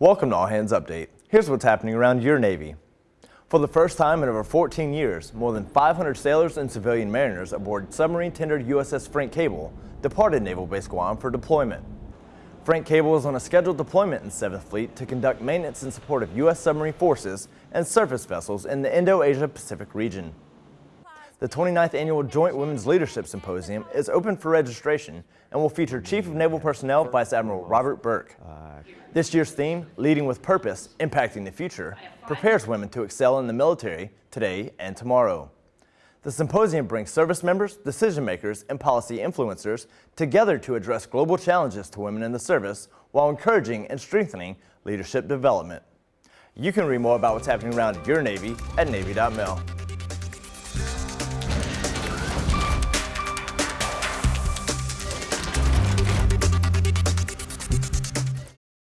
Welcome to All Hands Update. Here's what's happening around your Navy. For the first time in over 14 years, more than 500 sailors and civilian mariners aboard submarine tender USS Frank Cable departed Naval Base Guam for deployment. Frank Cable is on a scheduled deployment in 7th Fleet to conduct maintenance in support of U.S. submarine forces and surface vessels in the Indo-Asia Pacific region. The 29th Annual Joint Women's Leadership Symposium is open for registration and will feature Chief of Naval Personnel Vice Admiral Robert Burke. This year's theme, Leading with Purpose, Impacting the Future, prepares women to excel in the military today and tomorrow. The symposium brings service members, decision makers, and policy influencers together to address global challenges to women in the service while encouraging and strengthening leadership development. You can read more about what's happening around your Navy at Navy.mil.